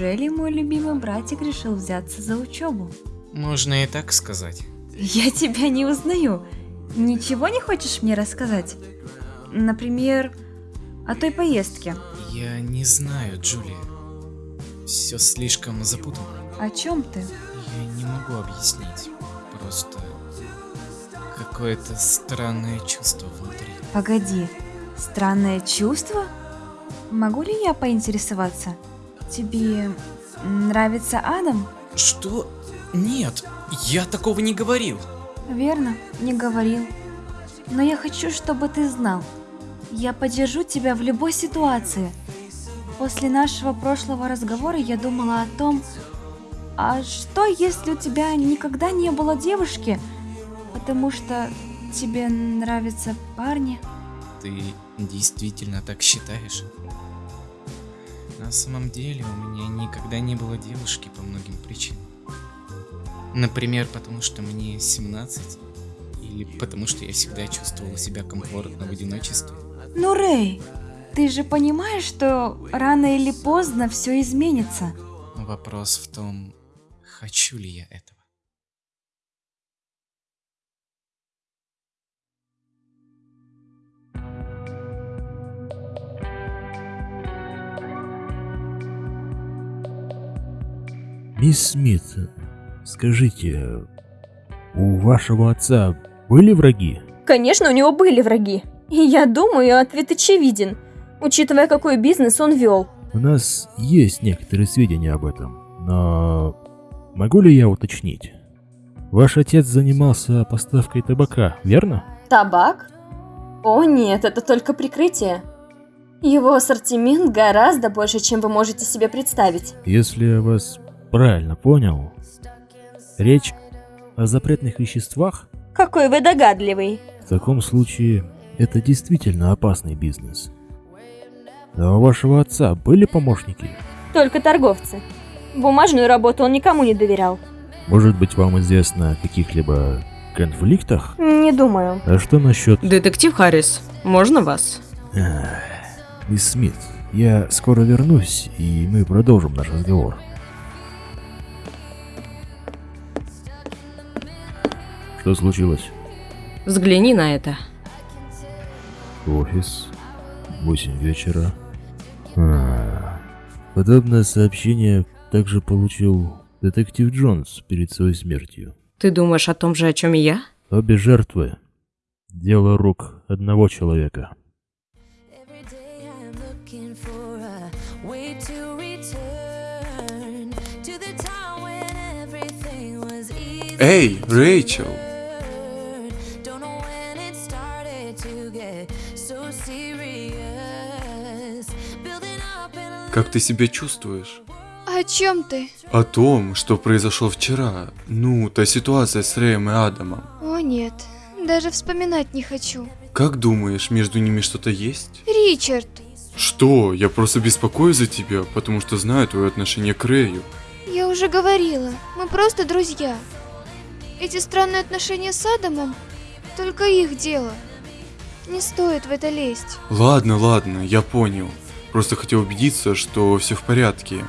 Неужели мой любимый братик решил взяться за учебу? Можно и так сказать. Я тебя не узнаю. Ничего не хочешь мне рассказать? Например, о той поездке. Я не знаю, Джулия. Все слишком запутано. О чем ты? Я не могу объяснить. Просто какое-то странное чувство внутри. Погоди, странное чувство? Могу ли я поинтересоваться? Тебе нравится Адам? Что? Нет, я такого не говорил. Верно, не говорил. Но я хочу, чтобы ты знал. Я поддержу тебя в любой ситуации. После нашего прошлого разговора я думала о том, а что если у тебя никогда не было девушки, потому что тебе нравятся парни? Ты действительно так считаешь? На самом деле у меня никогда не было девушки по многим причинам. Например, потому что мне 17, или потому что я всегда чувствовала себя комфортно в одиночестве. Ну, Рэй, ты же понимаешь, что рано или поздно все изменится. Вопрос в том, хочу ли я этого. Мисс Смит, скажите, у вашего отца были враги? Конечно, у него были враги. И я думаю, ответ очевиден, учитывая, какой бизнес он вел. У нас есть некоторые сведения об этом, но могу ли я уточнить? Ваш отец занимался поставкой табака, верно? Табак? О нет, это только прикрытие. Его ассортимент гораздо больше, чем вы можете себе представить. Если я вас правильно понял, речь о запретных веществах? Какой вы догадливый. В таком случае это действительно опасный бизнес. А у вашего отца были помощники? Только торговцы. Бумажную работу он никому не доверял. Может быть, вам известно о каких-либо конфликтах? Не думаю. А что насчет... Детектив Харрис, можно вас? Ах, Мисс Смит, я скоро вернусь, и мы продолжим наш разговор. Что случилось? Взгляни на это. Офис. 8 вечера. А, подобное сообщение также получил детектив Джонс перед своей смертью. Ты думаешь о том же, о чем и я? Обе жертвы. Дело рук одного человека. Every day Как ты себя чувствуешь? О чем ты? О том, что произошло вчера. Ну, та ситуация с Рэем и Адамом. О нет, даже вспоминать не хочу. Как думаешь, между ними что-то есть? Ричард, Что? Я просто беспокоюсь за тебя, потому что знаю твое отношение к Рэю. я уже говорила, мы просто друзья. Эти странные отношения с Адамом только их дело. Не стоит в это лезть. Ладно, ладно, я понял. Просто хотел убедиться, что все в порядке.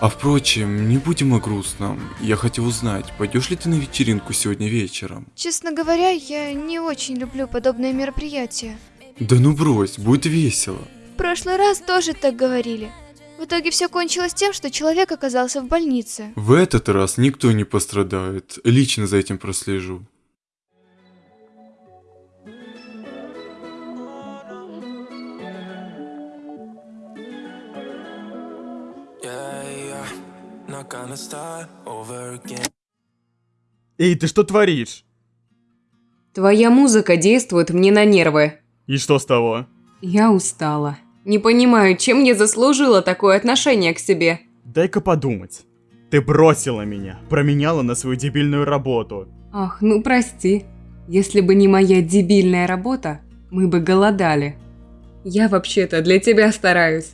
А впрочем, не будем о грустном. Я хотел узнать, пойдешь ли ты на вечеринку сегодня вечером? Честно говоря, я не очень люблю подобные мероприятия. Да ну брось, будет весело. В прошлый раз тоже так говорили. В итоге все кончилось тем, что человек оказался в больнице. В этот раз никто не пострадает. Лично за этим прослежу. Эй, ты что творишь? Твоя музыка действует мне на нервы. И что с того? Я устала. Не понимаю, чем я заслужила такое отношение к себе. Дай-ка подумать. Ты бросила меня, променяла на свою дебильную работу. Ах, ну прости. Если бы не моя дебильная работа, мы бы голодали. Я вообще-то для тебя стараюсь.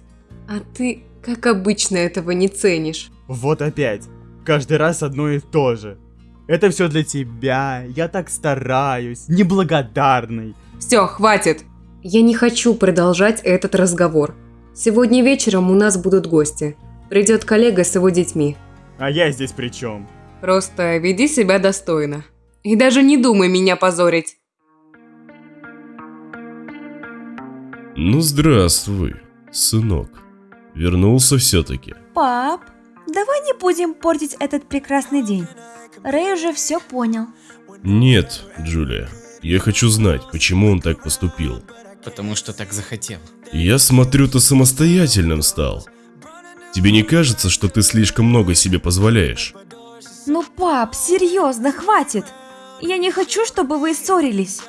А ты, как обычно, этого не ценишь. Вот опять. Каждый раз одно и то же. Это все для тебя, я так стараюсь, неблагодарный. Все, хватит. Я не хочу продолжать этот разговор. Сегодня вечером у нас будут гости. Придет коллега с его детьми. А я здесь при чем? Просто веди себя достойно. И даже не думай меня позорить. Ну, здравствуй, сынок. Вернулся все-таки. Пап, давай не будем портить этот прекрасный день. Рэй уже все понял. Нет, Джулия. Я хочу знать, почему он так поступил. Потому что так захотел. Я смотрю, ты самостоятельным стал. Тебе не кажется, что ты слишком много себе позволяешь? Ну, пап, серьезно, хватит. Я не хочу, чтобы вы ссорились.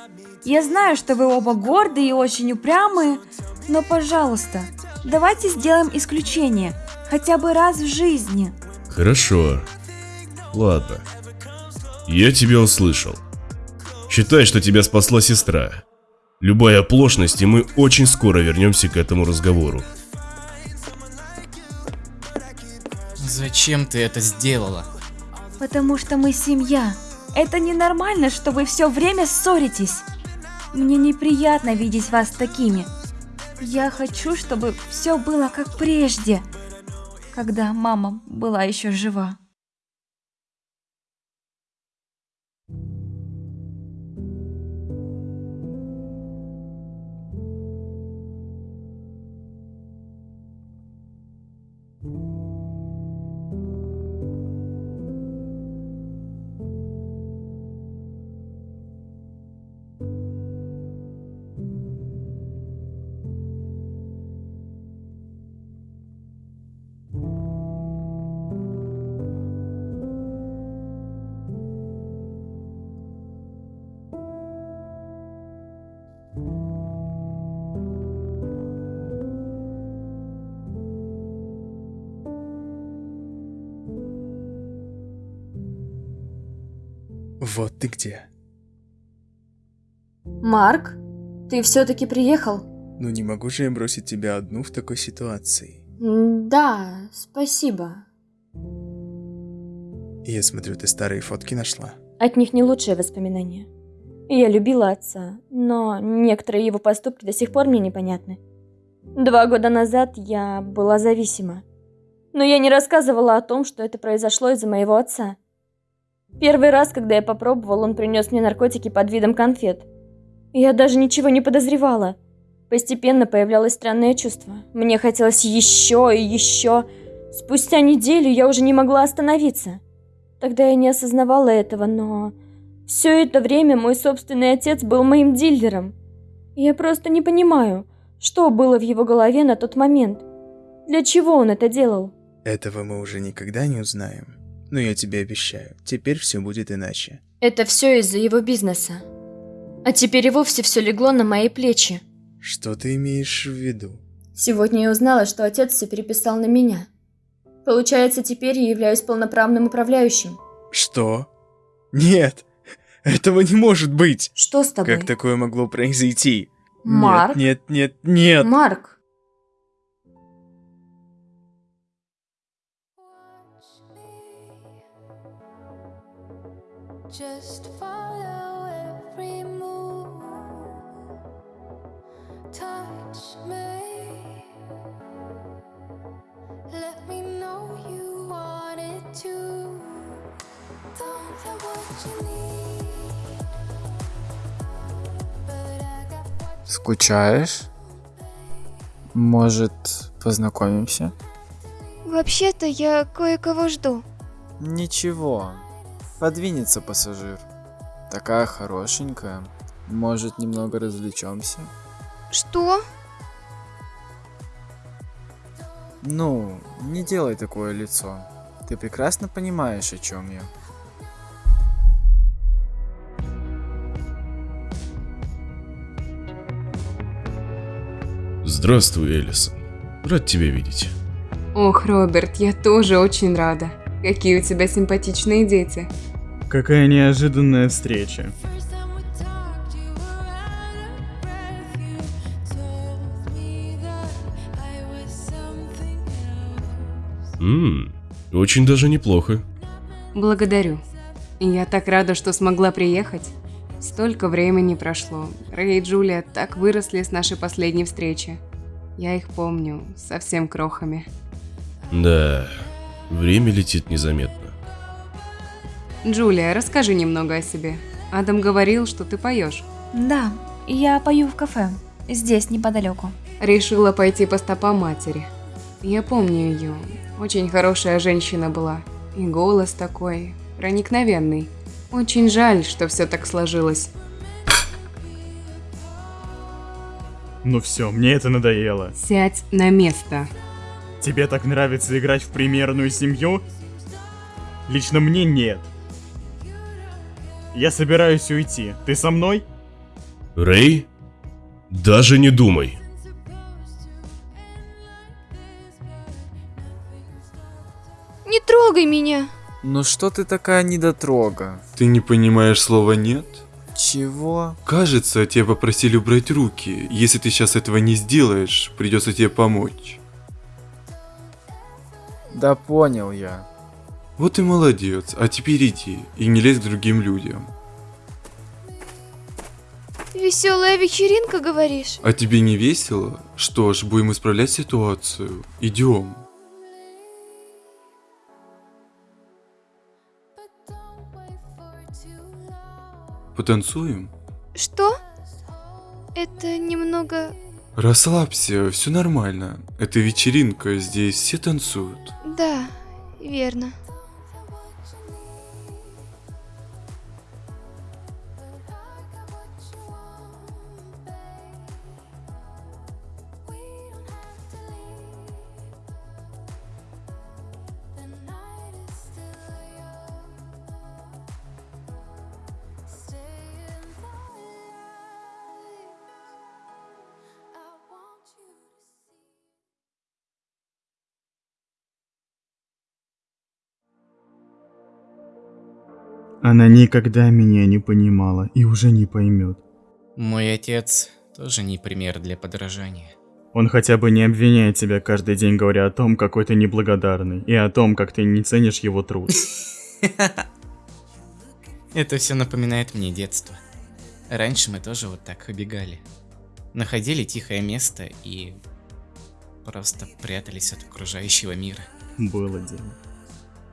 Я знаю, что вы оба гордые и очень упрямые, но, пожалуйста, давайте сделаем исключение, хотя бы раз в жизни. Хорошо. Ладно. Я тебя услышал. Считай, что тебя спасла сестра. Любая оплошность, и мы очень скоро вернемся к этому разговору. Зачем ты это сделала? Потому что мы семья. Это ненормально, что вы все время ссоритесь. Мне неприятно видеть вас такими. Я хочу, чтобы все было как прежде, когда мама была еще жива. Вот ты где. Марк, ты все-таки приехал? Ну не могу же я бросить тебя одну в такой ситуации. Да, спасибо. Я смотрю, ты старые фотки нашла. От них не лучшие воспоминания. Я любила отца, но некоторые его поступки до сих пор мне непонятны. Два года назад я была зависима. Но я не рассказывала о том, что это произошло из-за моего отца. Первый раз, когда я попробовал, он принес мне наркотики под видом конфет. Я даже ничего не подозревала. Постепенно появлялось странное чувство. Мне хотелось еще и еще. Спустя неделю я уже не могла остановиться. Тогда я не осознавала этого, но... Все это время мой собственный отец был моим дилером. Я просто не понимаю, что было в его голове на тот момент. Для чего он это делал? Этого мы уже никогда не узнаем. Но я тебе обещаю, теперь все будет иначе. Это все из-за его бизнеса. А теперь и вовсе все легло на мои плечи. Что ты имеешь в виду? Сегодня я узнала, что отец все переписал на меня. Получается, теперь я являюсь полноправным управляющим. Что? Нет, этого не может быть. Что с тобой? Как такое могло произойти? Марк? Нет, нет, нет, нет. Марк, Just follow every move. Touch me. Let me know you want it too. Don't have what you need. Скучаешь? Может, познакомимся? Вообще-то я кое-кого жду. Ничего. Подвинется пассажир. Такая хорошенькая. Может, немного развлечемся? Что? Ну, не делай такое лицо. Ты прекрасно понимаешь, о чем я. Здравствуй, Элисон. Рад тебя видеть. Ох, Роберт, я тоже очень рада. Какие у тебя симпатичные дети. Какая неожиданная встреча. Ммм, очень даже неплохо. Благодарю. Я так рада, что смогла приехать. Столько времени прошло. Рэй и Джулия так выросли с нашей последней встречи. Я их помню, совсем крохами. Да, время летит незаметно. Джулия, расскажи немного о себе. Адам говорил, что ты поешь. Да, я пою в кафе. Здесь, неподалеку. Решила пойти по стопам матери. Я помню ее. Очень хорошая женщина была. И голос такой, проникновенный. Очень жаль, что все так сложилось. Ну все, мне это надоело. Сядь на место. Тебе так нравится играть в примерную семью? Лично мне нет. Я собираюсь уйти. Ты со мной? Рэй? Даже не думай. Не трогай меня. Ну что ты такая недотрога? Ты не понимаешь слова «нет»? Чего? Кажется, тебя попросили убрать руки. Если ты сейчас этого не сделаешь, придется тебе помочь. Да понял я. Вот и молодец, а теперь иди и не лезь к другим людям. Веселая вечеринка, говоришь? А тебе не весело? Что ж, будем исправлять ситуацию. Идем. Потанцуем? Что? Это немного... Расслабься, все нормально. Это вечеринка, здесь все танцуют. Да, верно. Она никогда меня не понимала и уже не поймет. Мой отец тоже не пример для подражания. Он хотя бы не обвиняет тебя каждый день, говоря о том, какой ты неблагодарный, и о том, как ты не ценишь его труд. Это все напоминает мне детство. Раньше мы тоже вот так убегали. Находили тихое место и просто прятались от окружающего мира. Было дело.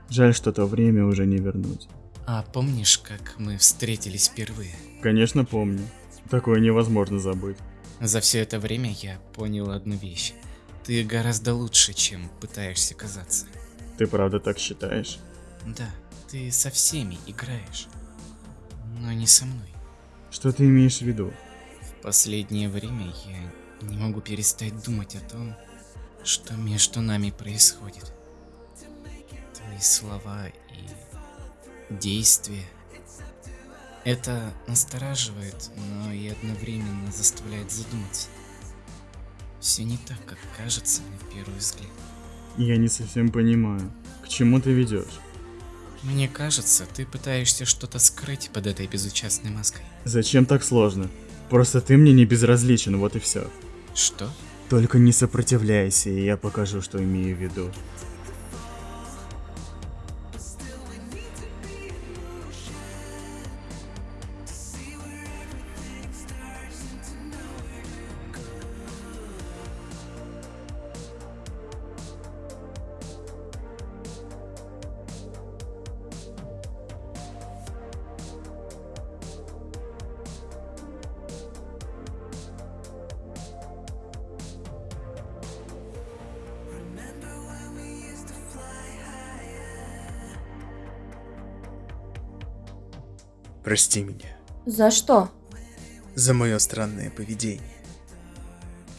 Жаль, что то время уже не вернуть. А помнишь, как мы встретились впервые? Конечно, помню. Такое невозможно забыть. За все это время я понял одну вещь. Ты гораздо лучше, чем пытаешься казаться. Ты правда так считаешь? Да, ты со всеми играешь, но не со мной. Что ты имеешь в виду? В последнее время я не могу перестать думать о том, что между нами происходит. Твои слова и действия. Это настораживает, но и одновременно заставляет задуматься. Все не так, как кажется на первый взгляд. Я не совсем понимаю, к чему ты ведешь? Мне кажется, ты пытаешься что-то скрыть под этой безучастной маской. Зачем так сложно? Просто ты мне не безразличен, вот и все. Что? Только не сопротивляйся, и я покажу, что имею в виду. Прости меня За что? за мое странное поведение.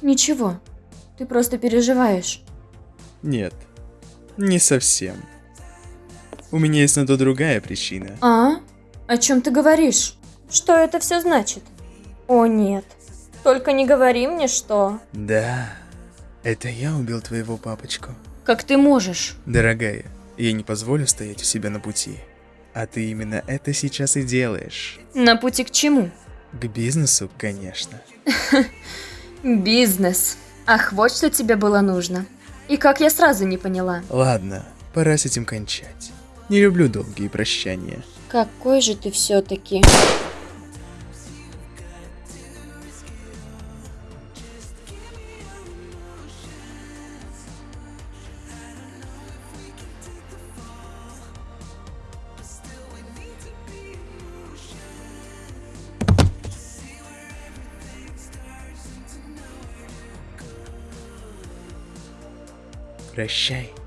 Ничего. Ты просто переживаешь. Нет, не совсем. У меня есть на то другая причина. А? О чем ты говоришь? Что это все значит? О нет. Только не говори мне, что... Да, это я убил твоего папочку. Как ты можешь? Дорогая, я не позволю стоять у себя на пути. А ты именно это сейчас и делаешь. На пути к чему? К бизнесу, конечно. Бизнес. Ах, вот что тебе было нужно. И как я сразу не поняла. Ладно, пора с этим кончать. Не люблю долгие прощания. Какой же ты все-таки... Rashai.